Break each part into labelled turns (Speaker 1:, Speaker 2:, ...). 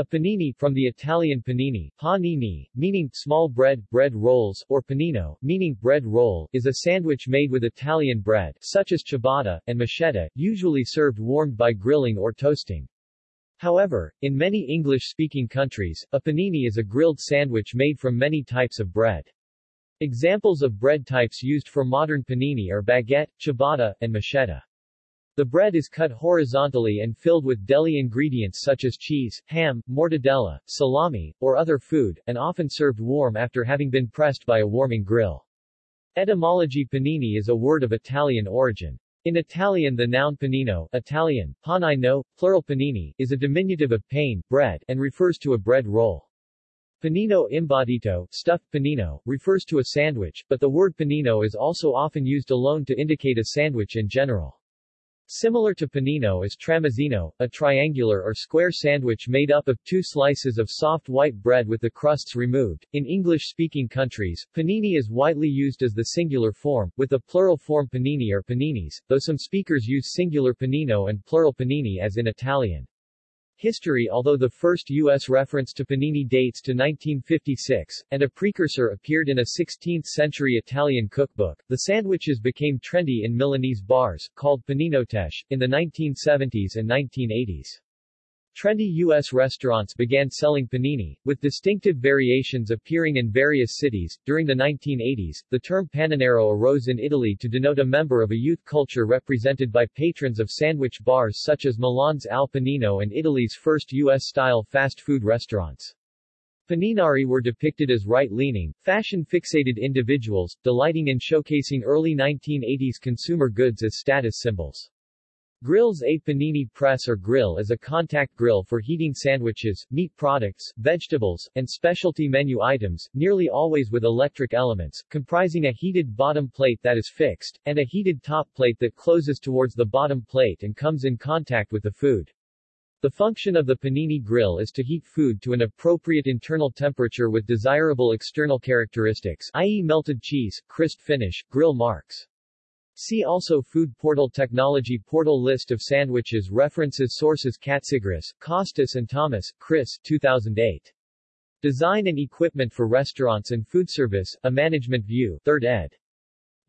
Speaker 1: A panini from the Italian panini, panini, meaning small bread, bread rolls, or panino, meaning bread roll, is a sandwich made with Italian bread, such as ciabatta, and michetta, usually served warmed by grilling or toasting. However, in many English-speaking countries, a panini is a grilled sandwich made from many types of bread. Examples of bread types used for modern panini are baguette, ciabatta, and michetta. The bread is cut horizontally and filled with deli ingredients such as cheese, ham, mortadella, salami, or other food, and often served warm after having been pressed by a warming grill. Etymology panini is a word of Italian origin. In Italian the noun panino Italian, panino, plural panini, is a diminutive of pane, bread, and refers to a bread roll. Panino imbottito, stuffed panino, refers to a sandwich, but the word panino is also often used alone to indicate a sandwich in general. Similar to panino is tramezzino, a triangular or square sandwich made up of two slices of soft white bread with the crusts removed. In English-speaking countries, panini is widely used as the singular form, with the plural form panini or paninis, though some speakers use singular panino and plural panini as in Italian. History Although the first U.S. reference to panini dates to 1956, and a precursor appeared in a 16th-century Italian cookbook, the sandwiches became trendy in Milanese bars, called paninoteche, in the 1970s and 1980s. Trendy U.S. restaurants began selling panini, with distinctive variations appearing in various cities. During the 1980s, the term paninaro arose in Italy to denote a member of a youth culture represented by patrons of sandwich bars such as Milan's Al Panino and Italy's first U.S.-style fast food restaurants. Paninari were depicted as right-leaning, fashion-fixated individuals, delighting in showcasing early 1980s consumer goods as status symbols. Grills A panini press or grill is a contact grill for heating sandwiches, meat products, vegetables, and specialty menu items, nearly always with electric elements, comprising a heated bottom plate that is fixed, and a heated top plate that closes towards the bottom plate and comes in contact with the food. The function of the panini grill is to heat food to an appropriate internal temperature with desirable external characteristics, i.e. melted cheese, crisp finish, grill marks. See also Food Portal Technology Portal List of sandwiches References Sources Katsigris, Costas and Thomas, Chris 2008. Design and Equipment for Restaurants and Food Service, A Management View 3rd ed.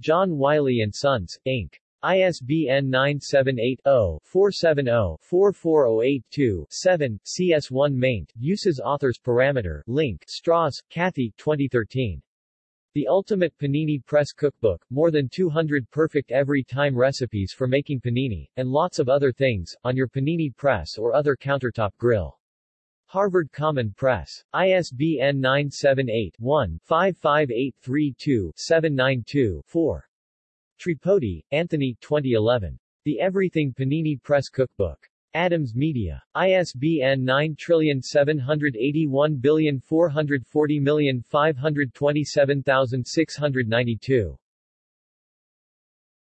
Speaker 1: John Wiley & Sons, Inc. ISBN 978-0-470-44082-7, CS1 maint, Uses Authors Parameter, Link, Strauss, Kathy 2013. The Ultimate Panini Press Cookbook, more than 200 perfect every-time recipes for making panini, and lots of other things, on your panini press or other countertop grill. Harvard Common Press. ISBN 978-1-55832-792-4. Tripodi, Anthony 2011. The Everything Panini Press Cookbook. Adams Media. ISBN 9781440527692.